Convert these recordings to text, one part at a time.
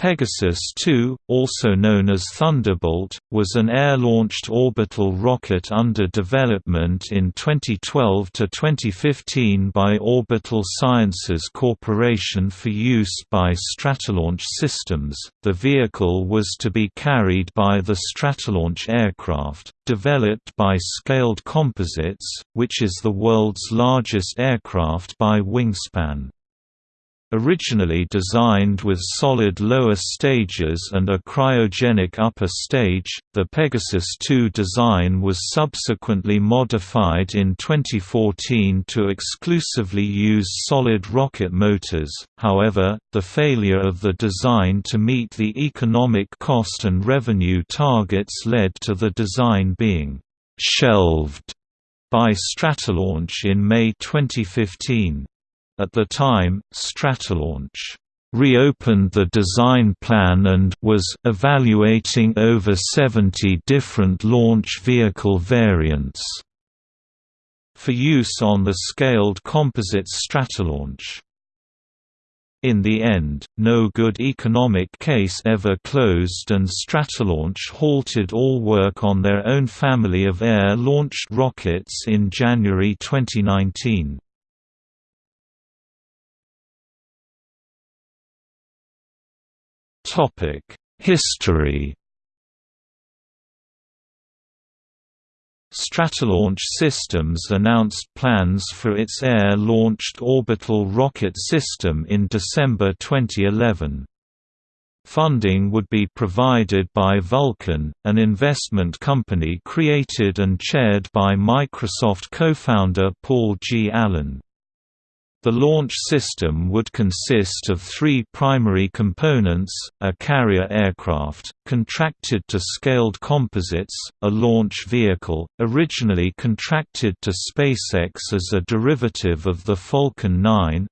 Pegasus 2, also known as Thunderbolt, was an air-launched orbital rocket under development in 2012 to 2015 by Orbital Sciences Corporation for use by Stratolaunch Systems. The vehicle was to be carried by the Stratolaunch aircraft, developed by Scaled Composites, which is the world's largest aircraft by wingspan. Originally designed with solid lower stages and a cryogenic upper stage, the Pegasus II design was subsequently modified in 2014 to exclusively use solid rocket motors, however, the failure of the design to meet the economic cost and revenue targets led to the design being «shelved» by Stratolaunch in May 2015. At the time, Stratolaunch reopened the design plan and was evaluating over 70 different launch vehicle variants for use on the scaled composite Stratolaunch. In the end, no good economic case ever closed and Stratolaunch halted all work on their own family of air-launched rockets in January 2019. History Stratolaunch Systems announced plans for its air-launched orbital rocket system in December 2011. Funding would be provided by Vulcan, an investment company created and chaired by Microsoft co-founder Paul G. Allen. The launch system would consist of three primary components, a carrier aircraft, contracted to Scaled Composites, a launch vehicle, originally contracted to SpaceX as a derivative of the Falcon 9,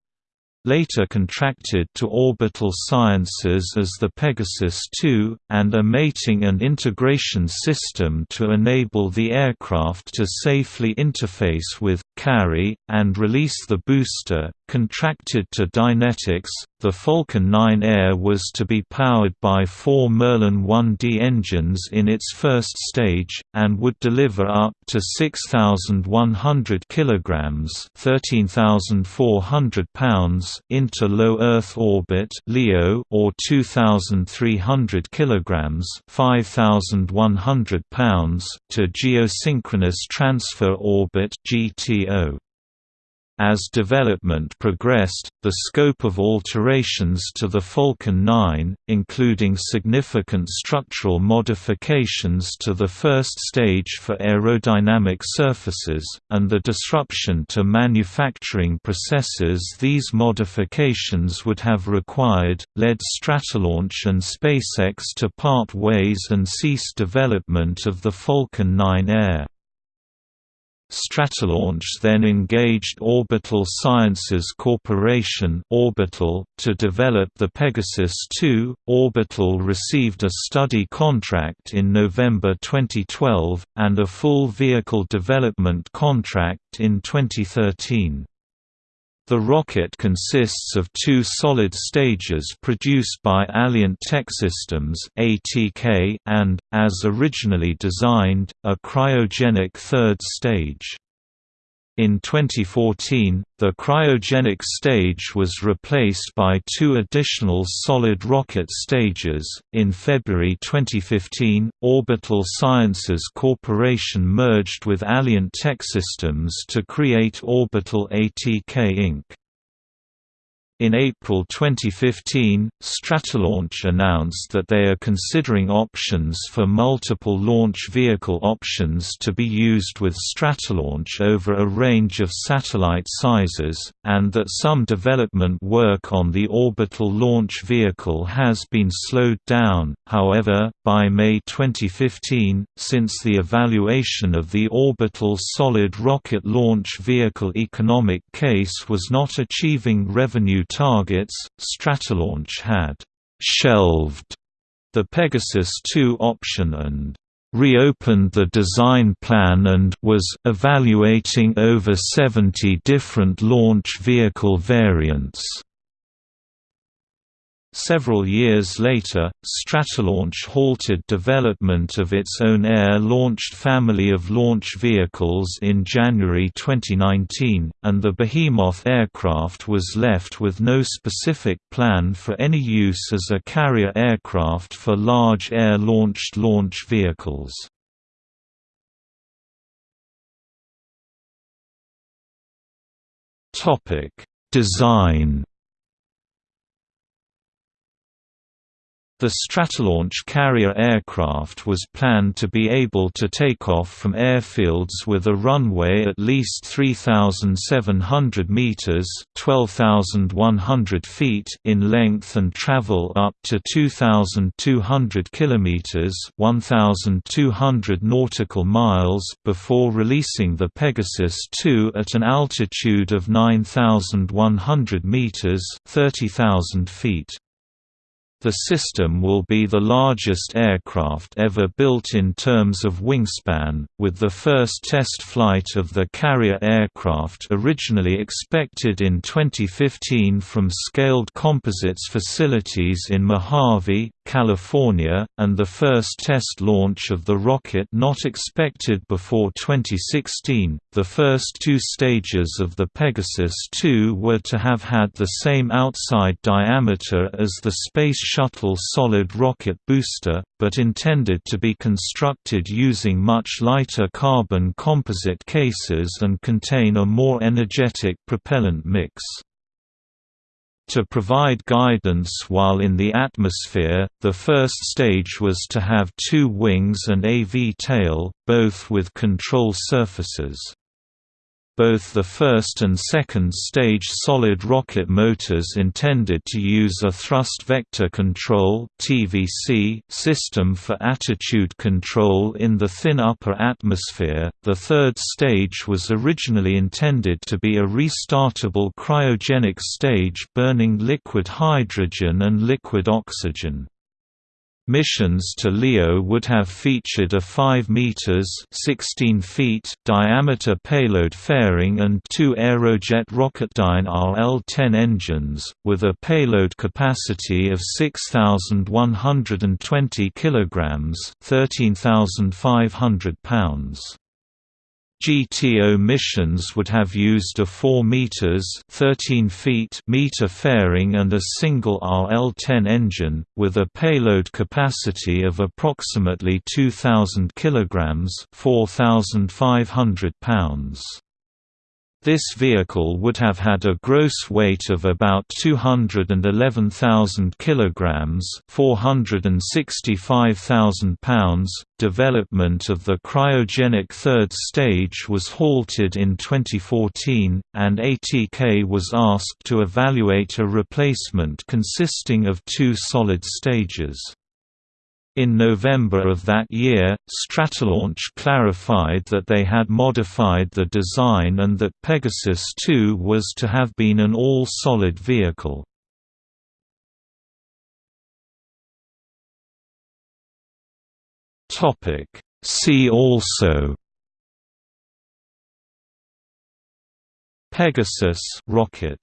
later contracted to Orbital Sciences as the Pegasus 2, and a mating and integration system to enable the aircraft to safely interface with, carry, and release the booster, contracted to Dynetics, the Falcon 9 Air was to be powered by four Merlin 1D engines in its first stage, and would deliver up to 6,100 kg (13,400 pounds) into low Earth orbit (LEO) or 2,300 kg (5,100 pounds) to geosynchronous transfer orbit (GTO). As development progressed, the scope of alterations to the Falcon 9, including significant structural modifications to the first stage for aerodynamic surfaces, and the disruption to manufacturing processes these modifications would have required, led Stratolaunch and SpaceX to part ways and cease development of the Falcon 9 Air. Stratolaunch then engaged Orbital Sciences Corporation Orbital to develop the Pegasus 2. Orbital received a study contract in November 2012, and a full vehicle development contract in 2013. The rocket consists of two solid stages produced by Alliant Techsystems (ATK) and, as originally designed, a cryogenic third stage. In 2014, the cryogenic stage was replaced by two additional solid rocket stages. In February 2015, Orbital Sciences Corporation merged with Alliant Techsystems to create Orbital ATK Inc. In April 2015, Stratolaunch announced that they are considering options for multiple launch vehicle options to be used with Stratolaunch over a range of satellite sizes, and that some development work on the orbital launch vehicle has been slowed down. However, by May 2015, since the evaluation of the orbital solid rocket launch vehicle economic case was not achieving revenue targets, Stratolaunch had «shelved» the Pegasus 2 option and reopened the design plan and was evaluating over 70 different launch vehicle variants. Several years later, Stratolaunch halted development of its own air-launched family of launch vehicles in January 2019, and the Behemoth aircraft was left with no specific plan for any use as a carrier aircraft for large air-launched launch vehicles. Design The Stratolaunch carrier aircraft was planned to be able to take off from airfields with a runway at least 3,700 meters (12,100 feet) in length and travel up to 2,200 kilometers (1,200 nautical miles) before releasing the Pegasus II at an altitude of 9,100 meters (30,000 feet). The system will be the largest aircraft ever built in terms of wingspan, with the first test flight of the carrier aircraft originally expected in 2015 from Scaled Composites facilities in Mojave, California, and the first test launch of the rocket not expected before 2016. The first two stages of the Pegasus 2 were to have had the same outside diameter as the Space Shuttle solid rocket booster, but intended to be constructed using much lighter carbon composite cases and contain a more energetic propellant mix. To provide guidance while in the atmosphere, the first stage was to have two wings and a V-tail, both with control surfaces. Both the first and second stage solid rocket motors intended to use a thrust vector control (TVC) system for attitude control in the thin upper atmosphere. The third stage was originally intended to be a restartable cryogenic stage burning liquid hydrogen and liquid oxygen. Missions to LEO would have featured a 5 meters (16 feet) diameter payload fairing and two Aerojet Rocketdyne RL-10 engines, with a payload capacity of 6,120 kilograms (13,500 pounds). GTO missions would have used a 4 meters (13 feet) meter fairing and a single RL-10 engine with a payload capacity of approximately 2000 kilograms (4500 pounds). This vehicle would have had a gross weight of about 211,000 kilograms, 465,000 pounds. Development of the cryogenic third stage was halted in 2014, and ATK was asked to evaluate a replacement consisting of two solid stages. In November of that year, Stratolaunch clarified that they had modified the design and that Pegasus 2 was to have been an all-solid vehicle. See also Pegasus rocket